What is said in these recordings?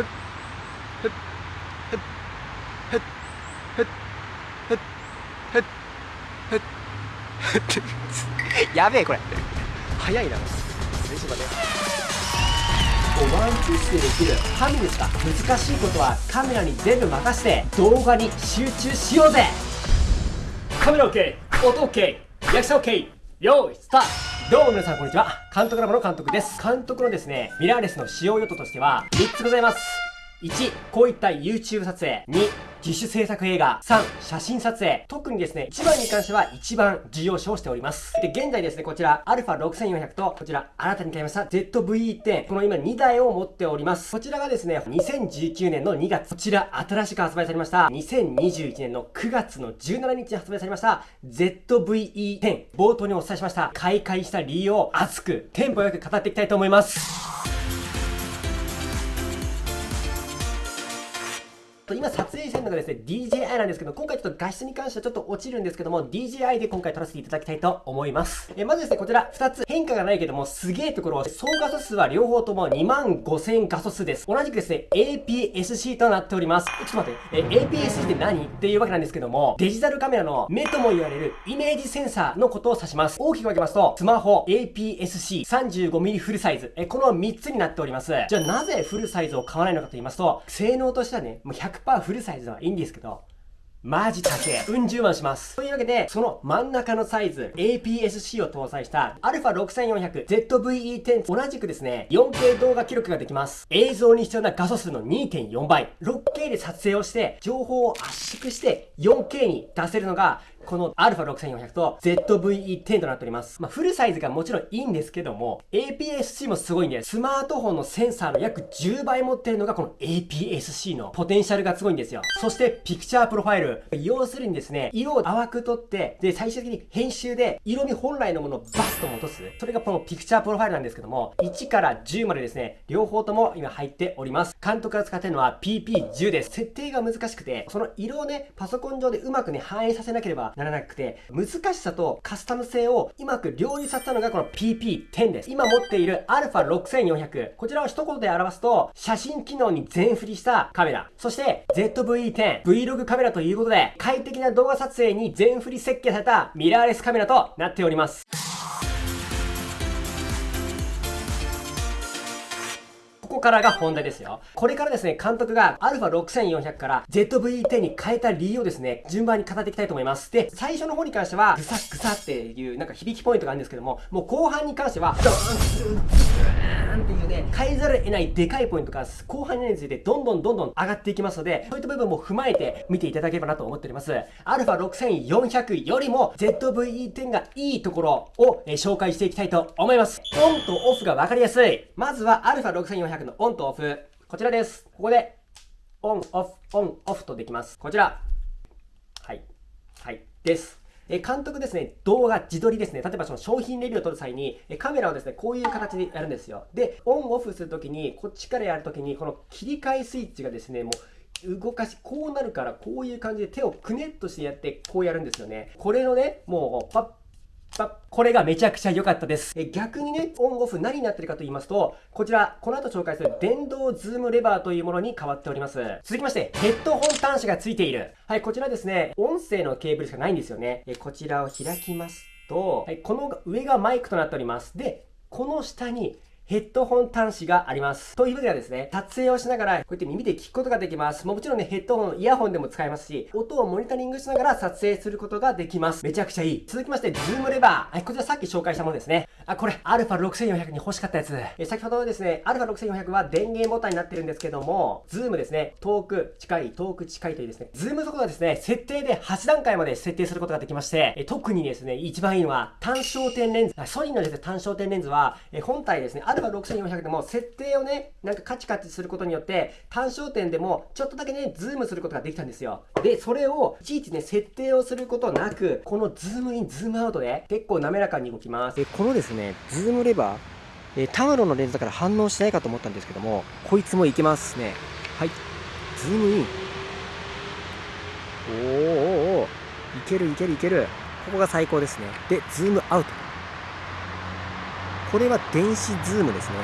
やべえこれ。早いな。練習までワンツースでできる。神ですか？難しいことはカメラに全部任せて動画に集中しようぜ。カメラ OK 音 OK 役者 OK 用意スタートどうも皆さんこんにちは。監督ラボの監督です。監督のですねミラーレスの使用用途としては3つございます。1こういった YouTube 撮影。2自主制作映画。3写真撮影。特にですね1番に関しては一番重要視をしております。で現在ですねこちら α6400 とこちら新たに買いました ZV-10 この今2台を持っております。こちらがですね2019年の2月。こちら新しく発売されました。2021年の9月の17日に発売されました ZV-10 冒頭にお伝えしました開会した理由を熱くテンポよく語っていきたいと思います。と今撮影してるのがですね、DJI なんですけど、今回ちょっと画質に関してはちょっと落ちるんですけども、DJI で今回撮らせていただきたいと思います。えまずですね、こちら2つ変化がないけども、すげえところ、総画素数は両方とも2万5000画素数です。同じくですね、APS-C となっております。ちょっと待って、え APS-C って何っていうわけなんですけども、デジタルカメラの目とも言われるイメージセンサーのことを指します。大きく分けますと、スマホ、APS-C、35mm フルサイズ、えこの3つになっております。じゃあなぜフルサイズを買わないのかと言いますと、性能としてはね、もう100 100%フルサイズはいいんですけど、マジ高え。うん十万します。というわけで、その真ん中のサイズ、APS-C を搭載した α6400 ZVE10 同じくですね、4K 動画記録ができます。映像に必要な画素数の2.4倍。6K で撮影をして、情報を圧縮して 4K に出せるのが、この α6400 と ZVE10 となっております。まあ、フルサイズがもちろんいいんですけども、APS-C もすごいんで、スマートフォンのセンサーの約10倍持ってるのがこの APS-C のポテンシャルがすごいんですよ。そして、ピクチャープロファイル。要するにですね、色を淡く取って、で、最終的に編集で色味本来のものをバスと戻す。それがこのピクチャープロファイルなんですけども、1から10までですね、両方とも今入っております。監督が使ってるのは PP10 です。設定が難しくて、その色をね、パソコン上でうまくね、反映させなければならなくて、難しさとカスタム性をうまく両立させたのがこの PP10 です。今持っている α6400。こちらを一言で表すと、写真機能に全振りしたカメラ。そして ZV-10、Vlog カメラということで、快適な動画撮影に全振り設計されたミラーレスカメラとなっております。ここからが本題ですよ。これからですね、監督が α6400 から ZV-10 に変えた理由をですね、順番に語っていきたいと思います。で、最初の方に関しては、ぐさぐさっていうなんか響きポイントがあるんですけども、もう後半に関しては、ドーン、ーンっていうね、変えざるを得ないでかいポイントが後半についてどんどんどんどん上がっていきますので、そういった部分も踏まえて見ていただければなと思っております。α6400 よりも ZVE10 がいいところを、え紹介していきたいと思います。オンとオフが分かりやすい。まずは α6400 のオンとオフ。こちらです。ここで、オン、オフ、オン、オフとできます。こちら。はい。はい。です。え監督ですね、動画自撮りですね、例えばその商品レビューを撮る際に、えカメラをですね、こういう形でやるんですよ。で、オンオフするときに、こっちからやるときに、この切り替えスイッチがですね、もう、動かし、こうなるから、こういう感じで手をくねっとしてやって、こうやるんですよね。これのね、もう、パッこれがめちゃくちゃ良かったです。え逆にね、オンオフ何になってるかと言いますと、こちら、この後紹介する電動ズームレバーというものに変わっております。続きまして、ヘッドホン端子が付いている。はい、こちらですね、音声のケーブルしかないんですよね。えこちらを開きますと、はい、この上がマイクとなっております。で、この下にヘッドホン端子があります。というわけではですね、撮影をしながら、こうやって耳で聞くことができます。もちろんね、ヘッドホン、イヤホンでも使えますし、音をモニタリングしながら撮影することができます。めちゃくちゃいい。続きまして、ズームレバー。はい、こちらさっき紹介したものですね。あ、これ、α6400 に欲しかったやつ。え先ほどですね、α6400 は電源ボタンになってるんですけども、ズームですね、遠く、近い、遠く、近いというですね、ズーム速度はですね、設定で8段階まで設定することができまして、え特にですね、一番いいのは、単焦点レンズ。ソニーのですね、単焦点レンズは、え本体ですね、α6400 でも設定をね、なんかカチカチすることによって、単焦点でもちょっとだけね、ズームすることができたんですよ。で、それをいちいちね、設定をすることなく、このズームイン、ズームアウトで結構滑らかに動きます。で、このですね、ズームレバー、え、タムロンのレンズだから反応しないかと思ったんですけども、こいつもいけますね。はい。ズームイン。おーおーおーいけるいけるいける。ここが最高ですね。で、ズームアウト。これは電子ズームですね。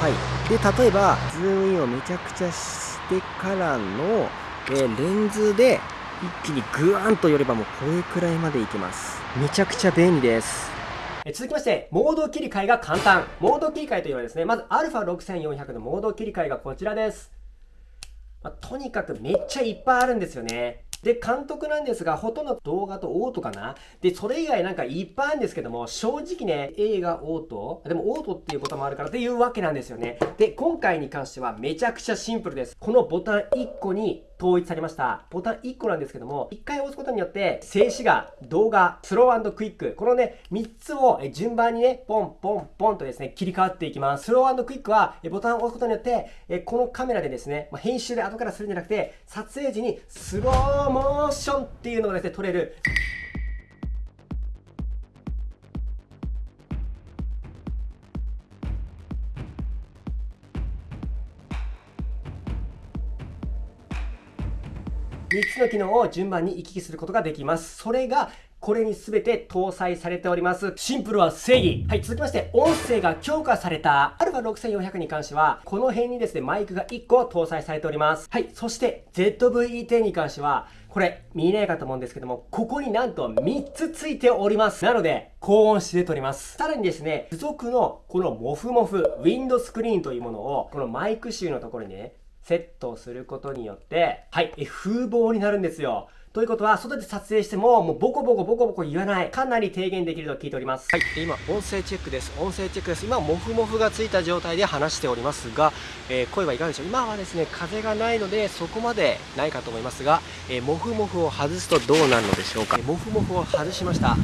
はいで例えばズームインをめちゃくちゃしてからの、えー、レンズで一気にグワンと寄ればもうこれくらいまでいけますめちゃくちゃ便利です続きまして、モード切り替えが簡単。モード切り替えというのはですね、まず α6400 のモード切り替えがこちらです。まあ、とにかくめっちゃいっぱいあるんですよね。で、監督なんですが、ほとんど動画とオートかな？で、それ以外なんかいっぱいあるんですけども、正直ね、映画オートでもオートっていうこともあるからっていうわけなんですよね。で、今回に関してはめちゃくちゃシンプルです。このボタン1個に統一されました。ボタン1個なんですけども、1回押すことによって、静止画、動画、スロークイック、このね、3つを順番にね、ポンポンポンとですね、切り替わっていきます。スロークイックは、ボタンを押すことによって、このカメラでですね、編集で後からするんじゃなくて、撮影時にスローモーションっていうのがですね、撮れる。3つの機能を順番に行き来することができます。それがこれに全て搭載されております。シンプルは正義。はい、続きまして、音声が強化された α6400 に関しては、この辺にですね、マイクが1個搭載されております。はい、そして ZV-E10 に関しては、これ見えないかと思うんですけども、ここになんと3つついております。なので、高音質で撮ります。さらにですね、付属のこのモフモフ、ウィンドスクリーンというものを、このマイク集のところにね、セットをすることによって、はい、風防になるんですよ。ということは、外で撮影しても、もうボコボコボコボコ言わない。かなり低減できると聞いております。はい、今、音声チェックです。音声チェックです。今、モフモフがついた状態で話しておりますが、えー、声はいかがでしょう？今はですね、風がないので、そこまでないかと思いますが、えー、モフモフを外すとどうなるのでしょうか？えー、モフモフを外しました。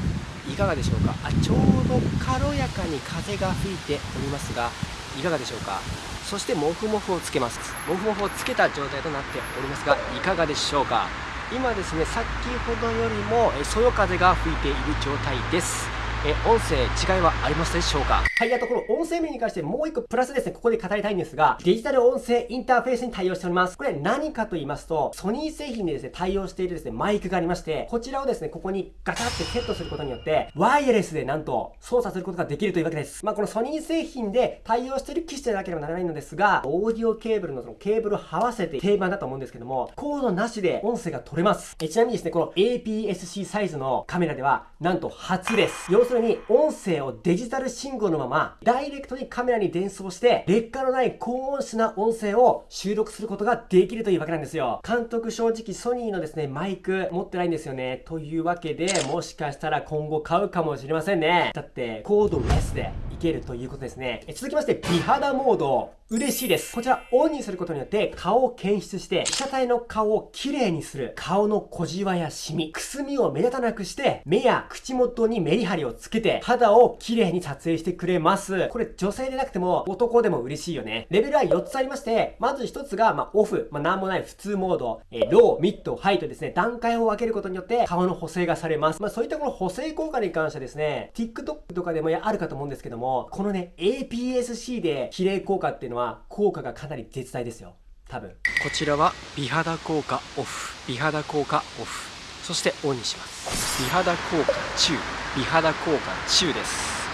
いかがでしょうか？あちょうど軽やかに風が吹いておりますがいかがでしょうか？そしてモフモフをつけます。モフモフをつけた状態となっておりますがいかがでしょうか？今ですね先ほどよりもそよ風が吹いている状態です。え音声違いはありますでしょうか？はい、あとこの音声面に関してもう一個プラスですね、ここで語りたいんですが、デジタル音声インターフェースに対応しております。これ何かと言いますと、ソニー製品でですね、対応しているですね、マイクがありまして、こちらをですね、ここにガチャってセットすることによって、ワイヤレスでなんと操作することができるというわけです。まあ、このソニー製品で対応している機種でなければならないのですが、オーディオケーブルのそのケーブルを合わせて定番だと思うんですけども、コードなしで音声が取れます。えちなみにですね、この APS-C サイズのカメラでは、なんと初です。要するに、音声をデジタル信号のまま、ダイレクトにカメラに伝送して、劣化のない高音質な音声を収録することができるというわけなんですよ。監督正直ソニーのですね、マイク持ってないんですよね。というわけで、もしかしたら今後買うかもしれませんね。だって、コードレスでいけるということですね。続きまして、美肌モード。嬉しいです。こちらオンにすることによって顔を検出して被写体の顔をきれいにする顔の小じわやシミ、くすみを目立たなくして目や口元にメリハリをつけて肌をきれいに撮影してくれます。これ女性でなくても男でも嬉しいよね。レベルは4つありまして、まず1つが、まあ、オフ、まあ、なんもない普通モード、えー、ロー、ミッド、ハイとですね、段階を分けることによって顔の補正がされます。まあ、そういったこの補正効果に関してですね、TikTok とかでもあるかと思うんですけども、このね、APS-C で比例効果っていうのは効果がかなり絶大ですよ。多分。こちらは美肌効果オフ、美肌効果オフ、そしてオンにします。美肌効果中、美肌効果中です。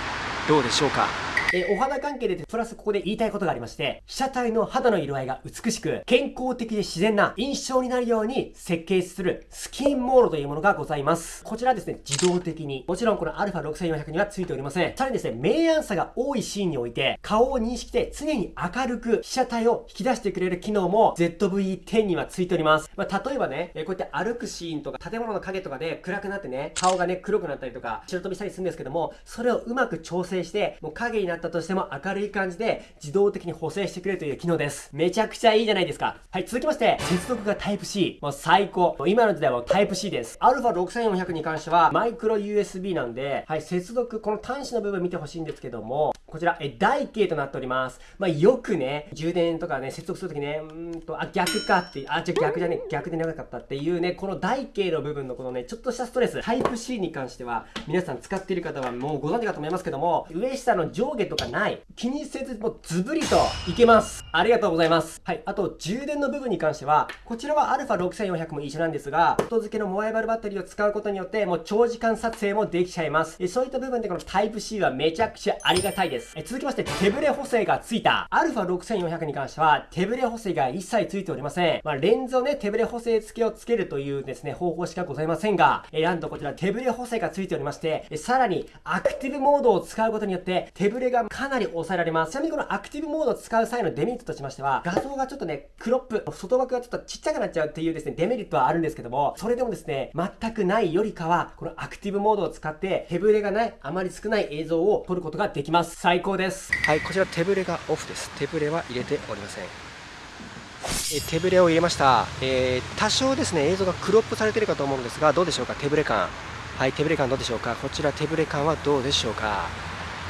どうでしょうか？えお肌関係でプラスここで言いたいことがありまして、被写体の肌の色合いが美しく、健康的で自然な印象になるように設計するスキンモードというものがございます。こちらですね、自動的に、もちろんこの α6400 には付いておりません。さらにですね、明暗差が多いシーンにおいて、顔を認識で常に明るく被写体を引き出してくれる機能も ZV-10 には付いております。まあ、例えばね、えこうやって歩くシーンとか、建物の影とかで暗くなってね、顔がね、黒くなったりとか、白飛びしたりするんですけども、それをうまく調整して、もう影になってたとしても明るい感じで自動的に補正してくれるという機能です。めちゃくちゃいいじゃないですか。はい、続きまして、接続が Type-C。もう最高。今の時代は Type-C です。α6400 に関してはマイクロ USB なんで、はい、接続、この端子の部分見てほしいんですけども、こちら、え、台形となっております。まあ、よくね、充電とかね、接続するときね、うんと、あ、逆かって、あ、じゃ逆じゃね、逆で長かったっていうね、この台形の部分のこのね、ちょっとしたストレス、Type-C に関しては、皆さん使っている方はもうご存知かと思いますけども、上下の上下とかない。気にせず、もうズブリといけます。ありがとうございます。はい。あと、充電の部分に関しては、こちらは α6400 も一緒なんですが、外付けのモバイバルバッテリーを使うことによって、もう長時間撮影もできちゃいます。えそういった部分でこのタイプ C はめちゃくちゃありがたいです。え続きまして、手ブレ補正がついた α6400 に関しては、手ブレ補正が一切ついておりません。まあ、レンズをね、手ブレ補正付けをつけるというですね、方法しかございませんが、えなんとこちら手ブレ補正がついておりまして、えさらにアクティブモードを使うことによって、手ブレがかなり抑えられます。ちなみにこのアクティブモードを使う際のデメリットとしましては、画像がちょっとね、クロップ、外枠がちょっとちっちゃくなっちゃうっていうですね、デメリットはあるんですけども、それでもですね、全くないよりかは、このアクティブモードを使って、手ブレがない、あまり少ない映像を撮ることができます。最高です。はい、こちら手ブレがオフです。手ブレは入れておりません。え手ブレを入れました、えー、多少ですね映像がクロップされてるかと思うんですがどうでしょうか？手ブレ感はい手ブレ感どうでしょうか？こちら手ブレ感はどうでしょうか？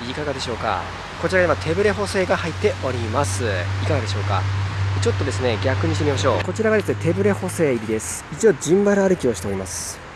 いかがでしょうか？こちら今手ブレ補正が入っております。いかがでしょうか？ちょっとですね逆にしてみましょう。こちらがですね手ブレ補正入りです。一応ジンバル歩きをしております。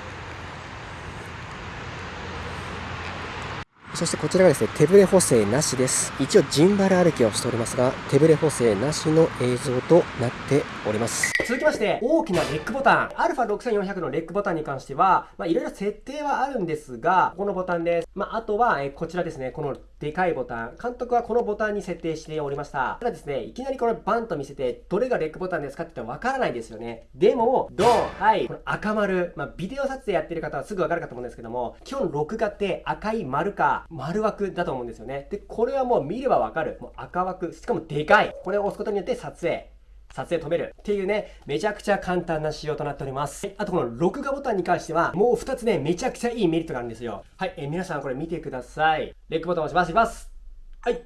そしてこちらがですね、手ブレ補正なしです。一応ジンバル歩きをしておりますが、手ブレ補正なしの映像となっております。続きまして、大きなレックボタン。α6400 のレックボタンに関しては、まあ、いろいろ設定はあるんですが、このボタンです。まあ、あとは、えこちらですね、このでかいボタン。監督はこのボタンに設定しておりました。ただですね、いきなりこれバンと見せて、どれがレックボタンですかって言ったらわからないですよね。でも、ドンはい、この赤丸。まあ、ビデオ撮影やってる方はすぐわかるかと思うんですけども、基本録画って赤い丸か、丸枠だと思うんですよね。で、これはもう見ればわかる。もう赤枠。しかもでかい。これを押すことによって撮影。撮影止めるっていうね、めちゃくちゃ簡単な仕様となっております。あとこの録画ボタンに関しては、もう2つね、めちゃくちゃいいメリットがあるんですよ。はい、え、皆さんこれ見てください。レックボタン押します、します。はい。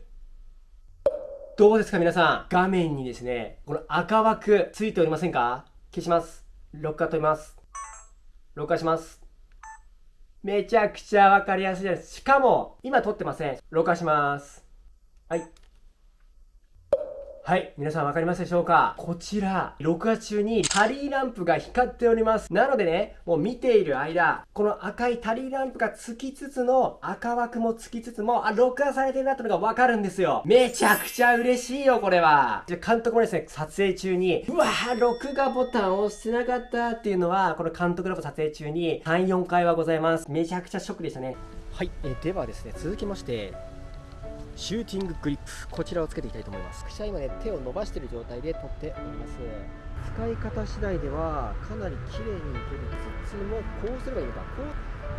どうですか皆さん。画面にですね、この赤枠ついておりませんか？消します。録画止めます。録画します。めちゃくちゃわかりやすいです。しかも、今撮ってません。録画します。はい。はい。皆さん分かりますでしょうか？こちら、録画中にタリーランプが光っております。なのでね、もう見ている間、この赤いタリーランプがつきつつの赤枠もつきつつも、あ、録画されてるなってのが分かるんですよ。めちゃくちゃ嬉しいよ、これは。じゃ、監督もですね、撮影中に、うわぁ、録画ボタンを押してなかったっていうのは、この監督ラボ撮影中に3、4回はございます。めちゃくちゃショックでしたね。はい、えではですね、続きまして、シューティンググリップこちらをつけていきたいと思います。くしゃ今ね手を伸ばしている状態で撮っております。使い方次第ではかなり綺麗にいけるつつもこうすればいいのか。こう、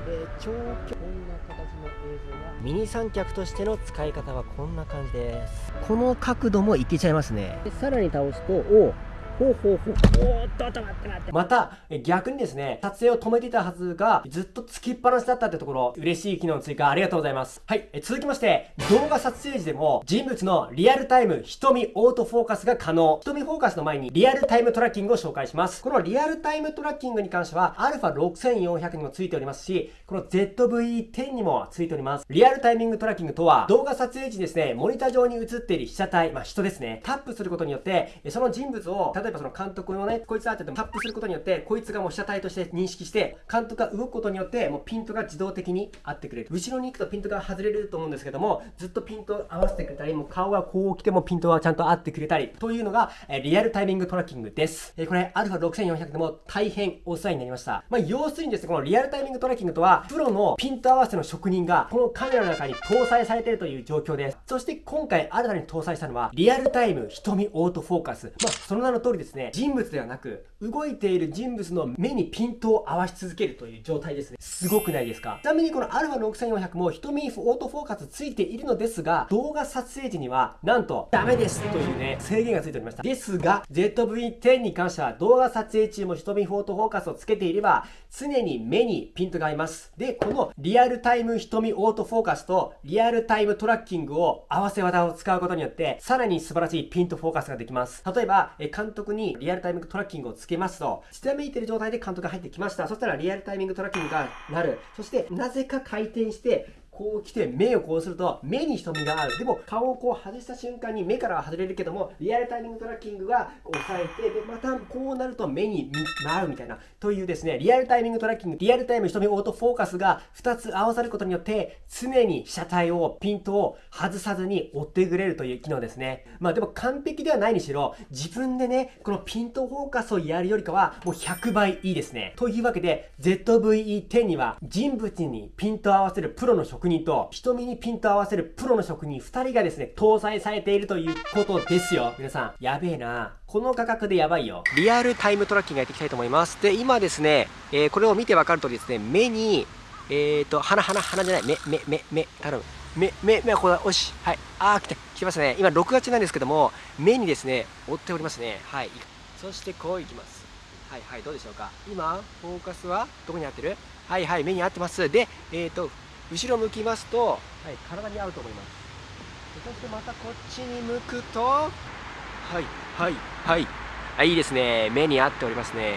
えー、長距こんな形の映像はミニ三脚としての使い方はこんな感じです。この角度もいけちゃいますね。でさらに倒すとおほうほうほう。おっと、待って待ってまた、逆にですね、撮影を止めていたはずが、ずっとつきっぱなしだったってところ、嬉しい機能の追加ありがとうございます。はい、え続きまして、動画撮影時でも、人物のリアルタイム瞳オートフォーカスが可能。瞳フォーカスの前に、リアルタイムトラッキングを紹介します。このリアルタイムトラッキングに関しては、α6400 にもついておりますし、この ZV-10 にもついております。リアルタイミングトラッキングとは、動画撮影時にですね、モニター上に映っている被写体、まあ人ですね、タップすることによって、その人物を、例えばえばその監督のね、こいつだってタップすることによって、こいつがもう被写体として認識して、監督が動くことによって、もうピントが自動的に合ってくれる。後ろに行くとピントが外れると思うんですけども、ずっとピント合わせてくれたり、もう顔がこう来てもピントはちゃんと合ってくれたり、というのが、えリアルタイミングトラッキングです。えこれ、α6400 でも大変お世話になりました。まあ、要するにですね、このリアルタイミングトラッキングとは、プロのピント合わせの職人が、このカメラの中に搭載されているという状況です。そして今回新たに搭載したのは、リアルタイム瞳オートフォーカス。まあ、その名の通りですね、人物ではなく、動いている人物の目にピントを合わし続けるという状態ですね。すごくないですか？ちなみにこの α6400 も瞳オートフォーカスついているのですが、動画撮影時には、なんと、ダメですというね、制限がついておりました。ですが、ZV-10 に関しては動画撮影中も瞳オートフォーカスをつけていれば、常に目にピントが合います。で、このリアルタイム瞳オートフォーカスとリアルタイムトラッキングを合わせ技を使うことによって、さらに素晴らしいピントフォーカスができます。例えば、監督にリアルタイミングトラッキングをつけますと、下向いてる状態で監督が入ってきました。そしたらリアルタイミングトラッキングがなる。そして、なぜか回転して、こう来て目をこうすると目に瞳が合うでも顔をこう外した瞬間に目からは外れるけどもリアルタイミングトラッキングが押さえてでまたこうなると目になるみたいな。というですねリアルタイミングトラッキングリアルタイム瞳オートフォーカスが2つ合わさることによって常に被写体をピントを外さずに追ってくれるという機能ですね。まあでも完璧ではないにしろ自分でねこのピントフォーカスをやるよりかはもう100倍いいですね。というわけで ZVE10 には人物にピントを合わせるプロの職人人と瞳にピント合わせるプロの職人2人がですね搭載されているということですよ。皆さんやべえな。この価格でやばいよ。リアルタイムトラッキングやっていきたいと思います。で今ですね、えー、これを見て分かるとですね目にえーと鼻鼻鼻じゃない。目目目目頼む。目目目はここだ。よし。はい。あー来た。来ましたね。今6月なんですけども目にですね追っておりますね。はい。そしてこういきます。はいはい。どうでしょうか。今フォーカスはどこに合ってる？はいはい。目に合ってます。でえーと後ろ向きますと、はい、体に合うと思います。そしてまたこっちに向くとはいはいはい。あいいですね。目に合っておりますね。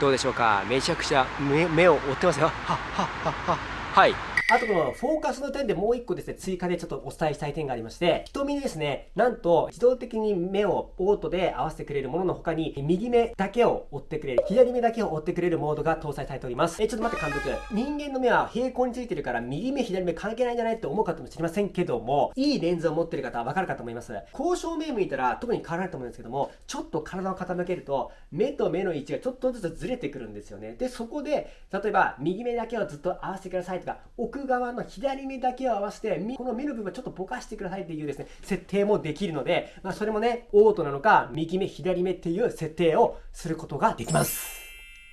どうでしょうか。めちゃくちゃ目目を追ってますよ。はっはっはっははいあとこのフォーカスの点でもう一個ですね、追加でちょっとお伝えしたい点がありまして、瞳ですね、なんと自動的に目をオートで合わせてくれるものの他に、右目だけを追ってくれる、左目だけを追ってくれるモードが搭載されております。え、ちょっと待って監督。人間の目は平行についてるから、右目、左目関係ないんじゃないって思うかもしれませんけども、いいレンズを持ってる方はわかるかと思います。交渉目向いたら特に変わらないと思うんですけども、ちょっと体を傾けると、目と目の位置がちょっとずつずれてくるんですよね。で、そこで、例えば右目だけをずっと合わせてくださいとか、奥側の左目だけを合わせて、この目の部分ちょっとぼかしてくださいっていうですね、設定もできるので、まあ、それもね、オートなのか、右目、左目っていう設定をすることができます。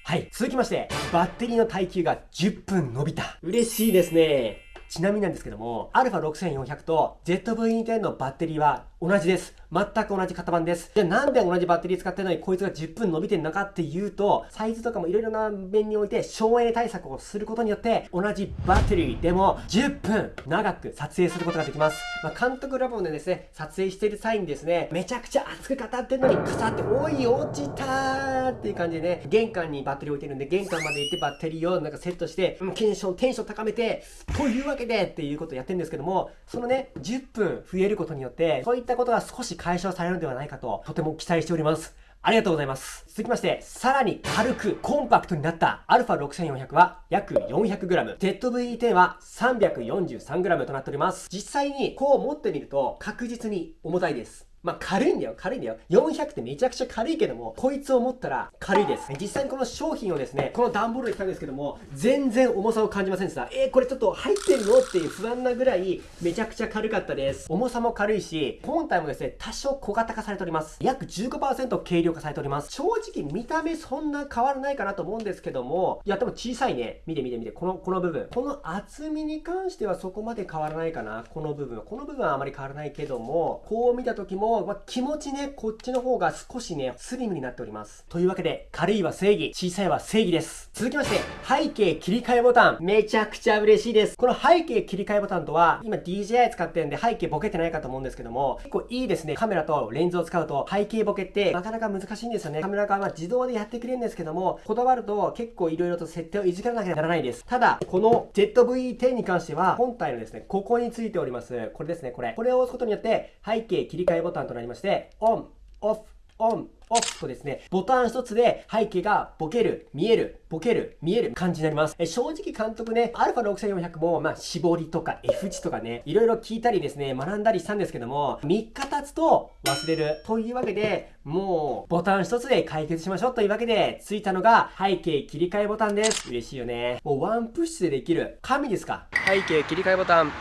はい。続きまして、バッテリーの耐久が10分伸びた。嬉しいですね。ちなみになんですけども、α6400 と ZV-10 のバッテリーは同じです。全く同じ型番です。じゃあなんで同じバッテリー使ってるのにこいつが10分伸びてるのかっていうと、サイズとかもいろいろな面において省エネ対策をすることによって、同じバッテリーでも10分長く撮影することができます。まあ、監督ラボでですね、撮影してる際にですね、めちゃくちゃ熱く語ってるのにカサって、おい、落ちたーっていう感じでね、玄関にバッテリー置いてるんで、玄関まで行ってバッテリーをなんかセットして、テンション、テンション高めて、というわけでっていうことをやってるんですけども、そのね、10分増えることによって、そういったったことが少し解消されるのではないかと、とても期待しております。ありがとうございます。続きまして、さらに軽くコンパクトになった α6400 は約 400g、ZV-10 は 343g となっております。実際にこう持ってみると確実に重たいです。まあ軽いんだよ、軽いんだよ。400ってめちゃくちゃ軽いけども、こいつを持ったら軽いです。実際にこの商品をですね、この段ボールで来たんですけども、全然重さを感じませんでした。えー、これちょっと入ってるの？っていう不安なぐらい、めちゃくちゃ軽かったです。重さも軽いし、本体もですね、多少小型化されております。約15%軽量化されております。正直見た目そんな変わらないかなと思うんですけども、いや、でも小さいね。見て見て見て、この、この部分。この厚みに関してはそこまで変わらないかな。この部分。この部分はあまり変わらないけども、こう見た時も、まあ、気持ちね、こっちの方が少しね、スリムになっております。というわけで、軽いは正義、小さいは正義です。続きまして、背景切り替えボタン。めちゃくちゃ嬉しいです。この背景切り替えボタンとは、今 DJI 使ってるんで背景ボケてないかと思うんですけども、結構いいですね。カメラとレンズを使うと、背景ボケってなかなか難しいんですよね。カメラ側は自動でやってくれるんですけども、こだわると結構色々と設定をいじからなきゃならないです。ただ、この ZV-10 に関しては、本体のですね、ここについております。これですね、これ。これを押すことによって、背景切り替えボタンとなりまして、オン、オフ、オン、オフとですね、ボタン一つで背景がボケる、見える、ボケる、見える感じになります。え正直監督ね、α6400 も、まあ、絞りとか F 値とかね、いろいろ聞いたりですね、学んだりしたんですけども、3日経つと忘れる。というわけで、もう、ボタン一つで解決しましょうというわけで、ついたのが背景切り替えボタンです。嬉しいよね。もうワンプッシュでできる。神ですか？背景切り替えボタン、オン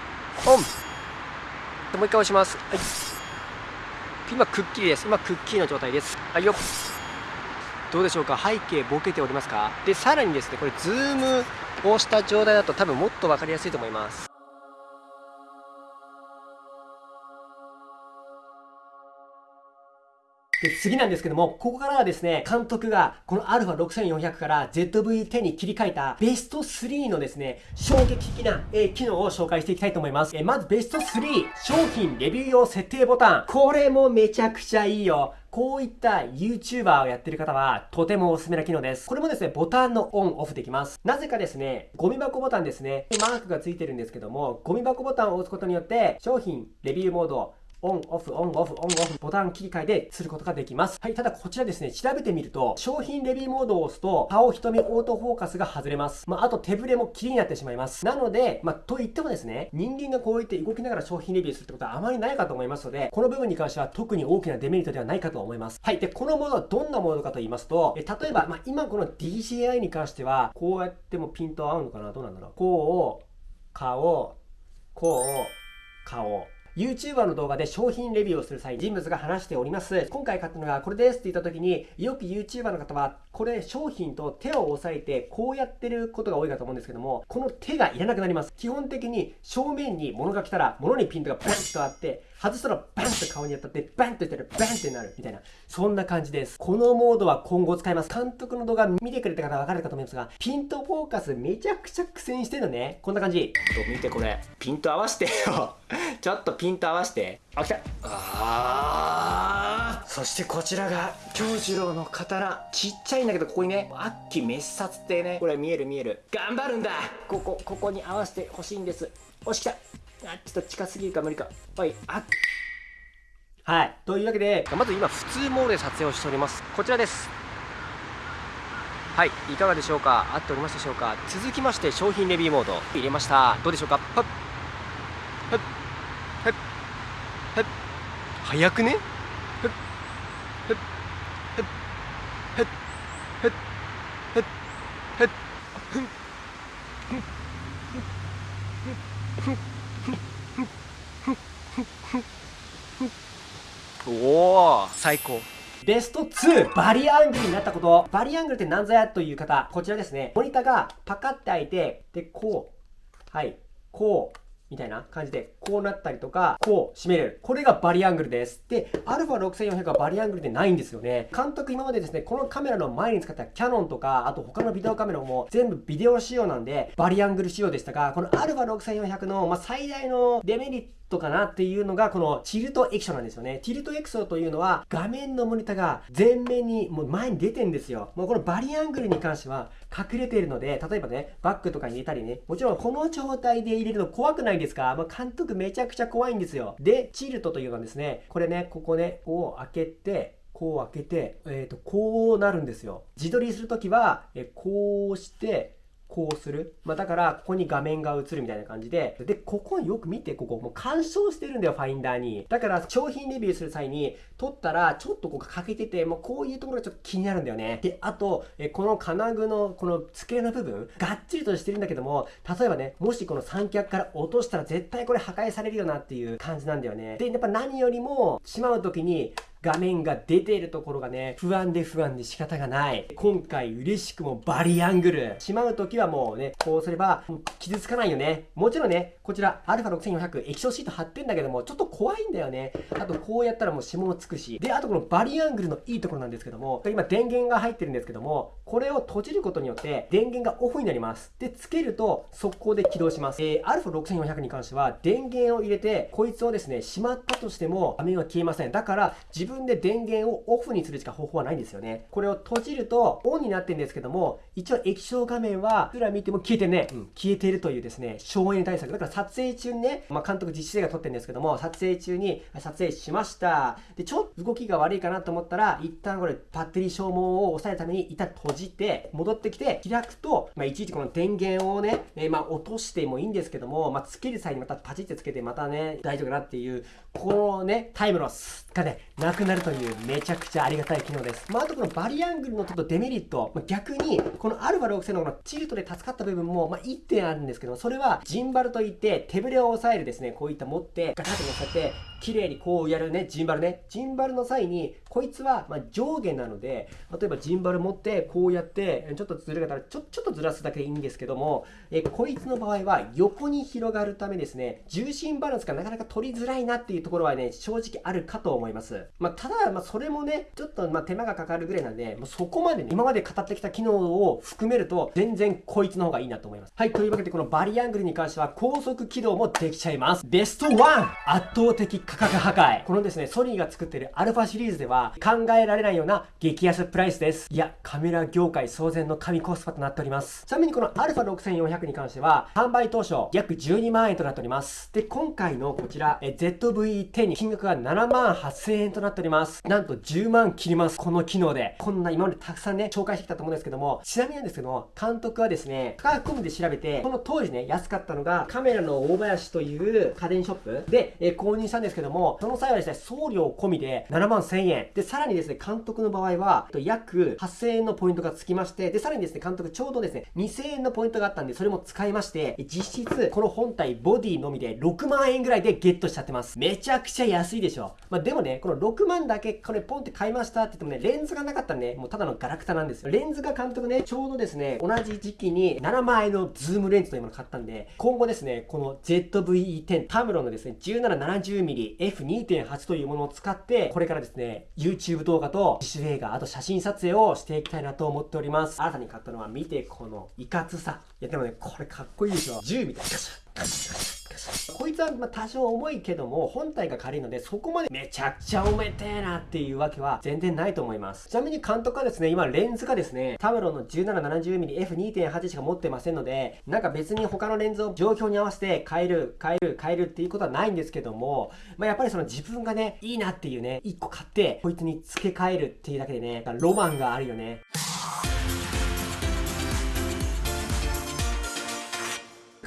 もう一回押します。はい。今くっきりです。今くっきりの状態です。はいよどうでしょうか？背景ボケておりますか？でさらにですねこれズームをした状態だと多分もっと分かりやすいと思います。で、次なんですけども、ここからはですね、監督がこの α6400 から ZV-10 に切り替えたベスト3のですね、衝撃的な、え、機能を紹介していきたいと思います。え、まずベスト3、商品レビュー用設定ボタン。これもめちゃくちゃいいよ。こういった YouTuber をやってる方はとてもおすすめな機能です。これもですね、ボタンのオンオフできます。なぜかですね、ゴミ箱ボタンですね、マークがついてるんですけども、ゴミ箱ボタンを押すことによって、商品、レビューモード、オン、オフ、オン、オフ、オン、オフ、ボタン切り替えですることができます。はい、ただこちらですね、調べてみると、商品レビューモードを押すと、顔瞳オートフォーカスが外れます。まあ、あと手ぶれもキリになってしまいます。なので、まあ、と言ってもですね、人間がこういって動きながら商品レビューするってことはあまりないかと思いますので、この部分に関しては特に大きなデメリットではないかと思います。はい、で、このモードはどんなモードかと言いますと、え例えば、まあ、今この DJI に関しては、こうやってもピント合うのかな？どうなんだろう？こう、顔、こう、顔。YouTuber の動画で商品レビューをする際、人物が話しております。今回買ったのがこれですって言った時に、よく YouTuber の方は、これ商品と手を押さえて、こうやってることが多いかと思うんですけども、この手がいらなくなります。基本的に正面に物が来たら、物にピントがポンとあって、外したらバンと顔に当たって、バンといったらバンってなるみたいな、そんな感じです。このモードは今後使います。監督の動画見てくれた方はわかるかと思いますが、ピントフォーカスめちゃくちゃ苦戦してるのね。こんな感じ。見てこれ。ピント合わせてよ。ちょっとピント合わせて。あ、来た。あー。そしてこちらが、京次郎の刀。ちっちゃいんだけど、ここにね、悪鬼滅殺ってね、これ見える見える。頑張るんだここ、ここに合わせてほしいんです。押し来た。あ、ちょっと近すぎるか無理か。はい、あはい。というわけで、まず今、普通モードで撮影をしております。こちらです。はい、いかがでしょうか？合っておりますでしょうか？続きまして、商品レビューモード入れました。どうでしょうか？はっ、はっ、は、は、早くね？はっ、はっ、はっ、はっ、はっ、はっ、はっ、おお最高ベスト2、バリアングルになったこと。バリアングルって何ぞやという方、こちらですね。モニターがパカって開いて、で、こう、はい、こう、みたいな感じで、こうなったりとか、こう締めれる。これがバリアングルです。で、α6400 はバリアングルでないんですよね。監督今までですね、このカメラの前に使ったキャノンとか、あと他のビデオカメラも全部ビデオ仕様なんで、バリアングル仕様でしたが、この α6400 の、まあ、最大のデメリットトかなっていうのがこのチルトエクションなんですよね。ティルトエクションというのは画面のモニターが前面にもう前に出てんですよ。もうこのバリアングルに関しては隠れているので、例えばね、バックとかに入れたりね、もちろんこの状態で入れるの怖くないですか？まあ、監督めちゃくちゃ怖いんですよ。で、チルトというのはですね、これね、ここね、こう開けて、こう開けて、えっ、ー、と、こうなるんですよ。自撮りするときは、えこうして、こうする。まあ、だから、ここに画面が映るみたいな感じで、で、ここよく見て、ここ、もう干渉してるんだよ、ファインダーに。だから、商品レビューする際に、撮ったら、ちょっとここ欠けてて、もうこういうところがちょっと気になるんだよね。で、あと、えこの金具の、この付け根の部分、がっちりとしてるんだけども、例えばね、もしこの三脚から落としたら絶対これ破壊されるよなっていう感じなんだよね。で、やっぱ何よりも、しまう時に、画面が出ているところがね、不安で不安で仕方がない。今回嬉しくもバリアングル。しまうときはもうね、こうすれば傷つかないよね。もちろんね、こちら α6400 液晶シート貼ってんだけども、ちょっと怖いんだよね。あとこうやったらもう指紋つくし。で、あとこのバリアングルのいいところなんですけども、今電源が入ってるんですけども、これを閉じることによって電源がオフになります。で、つけると速攻で起動します。えー、α6400 に関しては電源を入れて、こいつをですね、しまったとしても画面は消えません。だから自分で電源ををオフにするしか方法はないんですよね。これを閉じるとオンになってるんですけども、一応液晶画面はいくら見ても消えてね、うん、消えているというですね、省エネ対策。だから撮影中にね、まあ、監督実施映画撮ってるんですけども、撮影中に撮影しました。で、ちょっと動きが悪いかなと思ったら、一旦これバッテリー消耗を抑えるために一旦閉じて、戻ってきて開くと、まあ、いちいちこの電源をね、えー、まあ落としてもいいんですけども、まあ、つける際にまたパチってつけてまたね、大丈夫かなっていう、このね、タイムロスがね、なくなるというめちゃくちゃありがたい機能です。まあ、あとこのバリアングルのちょっとデメリット、まあ、逆に、この α6000 のこのチルトで助かった部分も、まあ、1点あるんですけど、それはジンバルといって手ぶれを抑えるですね、こういった持って、ガチャッと乗せて、綺麗にこうやるね、ジンバルね。ジンバルの際に、こいつはま上下なので、例えばジンバル持ってこうやって、ちょっとずれがたらちょ、ちょっとずらすだけでいいんですけども、えこいつの場合は横に広がるためですね、重心バランスがなかなか取りづらいなっていうところはね、正直あるかと思います。ま、ただ、まあ、それもね、ちょっとま手間がかかるぐらいなんで、まあ、そこまでね、今まで語ってきた機能を含めると、全然こいつの方がいいなと思います。はい、というわけでこのバリアングルに関しては高速起動もできちゃいます。ベスト 1! 圧倒的価格破壊。このですね、ソニーが作ってるアルファシリーズでは、考えられないような激安プライスです。いや、カメラ業界騒然の神コスパとなっております。ちなみにこの α6400 に関しては、販売当初約12万円となっております。で、今回のこちら、ZV-10 に金額が7万8000円となっております。なんと10万切ります。この機能で。こんな今までたくさんね、紹介してきたと思うんですけども、ちなみになんですけども、監督はですね、価格コムで調べて、この当時ね、安かったのが、カメラの大林という家電ショップで、えー、購入したんですけども、その際はですね、送料込みで7万1000円。で、さらにですね、監督の場合は、約8000円のポイントがつきまして、で、さらにですね、監督ちょうどですね、2000円のポイントがあったんで、それも使いまして、実質、この本体ボディのみで6万円ぐらいでゲットしちゃってます。めちゃくちゃ安いでしょ。まあ、でもね、この6万だけ、これポンって買いましたって言ってもね、レンズがなかったらね、もうただのガラクタなんですよ。レンズが監督ね、ちょうどですね、同じ時期に7万円のズームレンズというものを買ったんで、今後ですね、この ZVE10 タムロンのですね、1770mm F2.8 というものを使って、これからですね、YouTube 動画と自主映画、あと写真撮影をしていきたいなと思っております。新たに買ったのは見てこのいかつさ。いやでもね、これかっこいいでしょ。銃みたいな。こいつはま多少重いけども本体が軽いのでそこまでめちゃくちゃ重てえなっていうわけは全然ないと思います。ちなみに監督はですね今レンズがですねタムロンの 1770mmF2.8 しか持ってませんのでなんか別に他のレンズを状況に合わせて変える変える変えるっていうことはないんですけどもまあ、やっぱりその自分がねいいなっていうね1個買ってこいつに付け替えるっていうだけでねロマンがあるよね。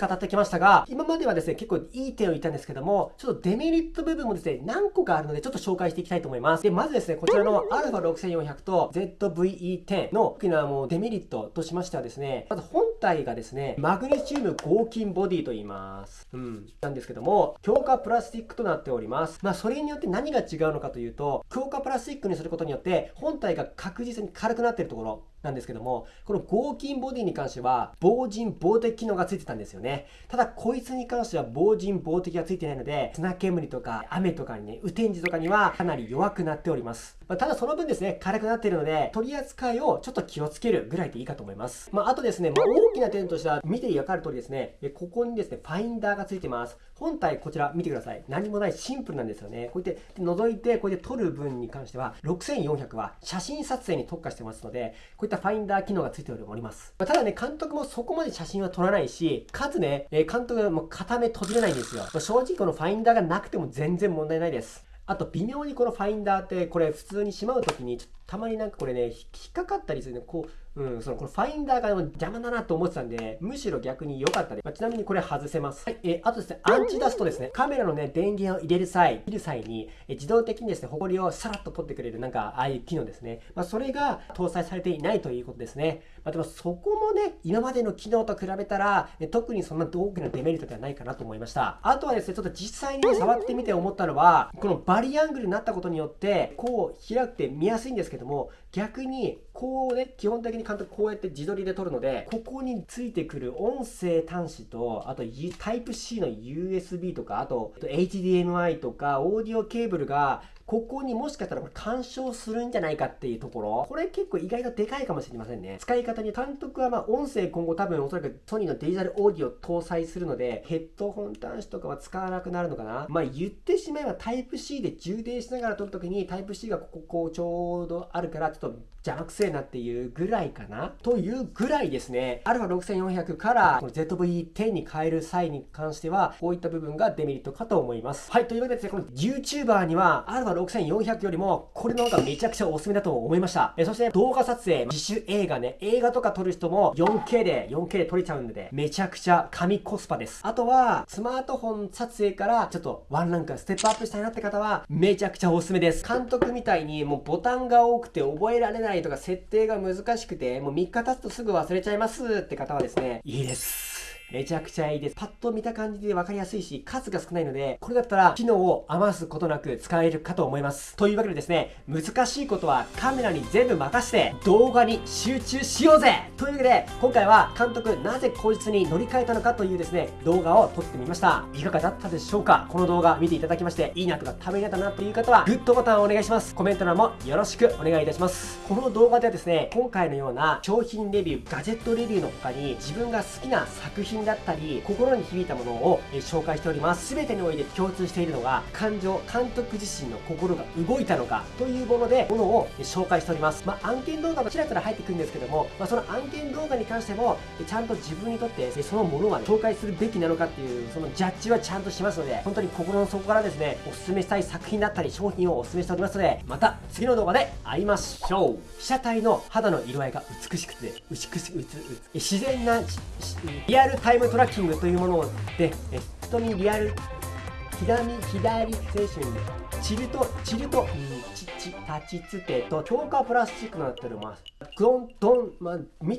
語ってきましたが、今まではですね、結構いい点を言ったんですけども、ちょっとデメリット部分もですね、何個かあるので、ちょっと紹介していきたいと思います。で、まずですね、こちらの α6400 と ZVE10 の大きなもうデメリットとしましてはですね、まず本体がですね、マグネシウム合金ボディと言います。うん。なんですけども、強化プラスチックとなっております。まあ、それによって何が違うのかというと、強化プラスチックにすることによって、本体が確実に軽くなっているところ、なんですけども、この合金ボディに関しては、防塵防滴機能がついてたんですよね。ただ、こいつに関しては防塵防滴がついてないので、砂煙とか雨とかにね、雨天時とかにはかなり弱くなっております。まあ、ただ、その分ですね、軽くなっているので、取り扱いをちょっと気をつけるぐらいでいいかと思います。まあ、あとですね、まあ、大きな点としては、見てわかる通りですね、ここにですね、ファインダーがついてます。本体こちら見てください。何もないシンプルなんですよね。こうやって覗いて、こうやって撮る分に関しては、6400は写真撮影に特化してますので、こういったファインダー機能がついております。ただね、監督もそこまで写真は撮らないし、かつね、監督もう片目閉じれないんですよ。正直このファインダーがなくても全然問題ないです。あと微妙にこのファインダーってこれ普通にしまう時にちょったまになんかこれね引っかかったりするねこううん、そのこのファインダーが邪魔だなと思ってたんで、むしろ逆に良かったで、まあ、ちなみにこれ外せます。はい、えー、あとですね、アンチダストですね。カメラのね、電源を入れる際、切る際に、えー、自動的にですね、ホコリをさらっと取ってくれる、なんか、ああいう機能ですね。まあ、それが搭載されていないということですね。まあ、でもそこもね、今までの機能と比べたら、え特にそんな大きなデメリットではないかなと思いました。あとはですね、ちょっと実際に触ってみて思ったのは、このバリアングルになったことによって、こう開くて見やすいんですけども、逆にこうね、基本的に監督こうやって自撮りで撮るので、ここについてくる音声端子と、あとタイプ C の USB とか、あと HDMI とか、オーディオケーブルがここにもしかしたらこれ干渉するんじゃないかっていうところ、これ結構意外とでかいかもしれませんね。使い方に監督はまあ音声今後多分おそらくソニーのデジタルオーディオ搭載するので、ヘッドホン端子とかは使わなくなるのかな。まあ言ってしまえばタイプ C で充電しながら撮るときにタイプ C がこここうちょうどあるからちょっと邪魔くせえなっていうぐらいかなというぐらいですね。α6400 からこの ZV-10 に変える際に関しては、こういった部分がデメリットかと思います。はい、というわけでですね、この YouTuber には α 6400よりもこれの方がめちゃくちゃおすすめだと思いました。えそして、動画撮影、自主映画ね、映画とか撮る人も 4K で、4K で撮れちゃうんで、めちゃくちゃ神コスパです。あとは、スマートフォン撮影からちょっとワンランクステップアップしたいなって方は、めちゃくちゃおすすめです。監督みたいにもうボタンが多くて覚えられないとか設定が難しくて、もう3日経つとすぐ忘れちゃいますって方はですね、いいです。めちゃくちゃいいです。パッと見た感じで分かりやすいし、数が少ないので、これだったら機能を余すことなく使えるかと思います。というわけでですね、難しいことはカメラに全部任して動画に集中しようぜというわけで、今回は監督なぜこいつに乗り換えたのかというですね、動画を撮ってみました。いかがだったでしょうか？この動画見ていただきまして、いいなとかためになったなという方は、グッドボタンをお願いします。コメント欄もよろしくお願いいたします。この動画ではですね、今回のような商品レビュー、ガジェットレビューの他に、自分が好きな作品だったり心に響いたものを、え紹介しております。全てにおいて共通しているのが感情監督自身の心が動いたのかというものでものをえ紹介しております。まあ、案件動画もちらちら入ってくるんですけども、まあ、その案件動画に関してもえちゃんと自分にとってえそのものは紹介するべきなのかっていうそのジャッジはちゃんとしますので本当に心の底からですねおすすめしたい作品だったり商品をおすすめしておりますのでまた次の動画で会いましょう。被写体の肌の色合いが美しくて美しくうつうつ自然なリアルタイムイムトラッキングというものでえ瞳リアル左左青春チルトチルト、うん、ちち立ちつてと強化プラスチックになっておりますドンドン、まあ、見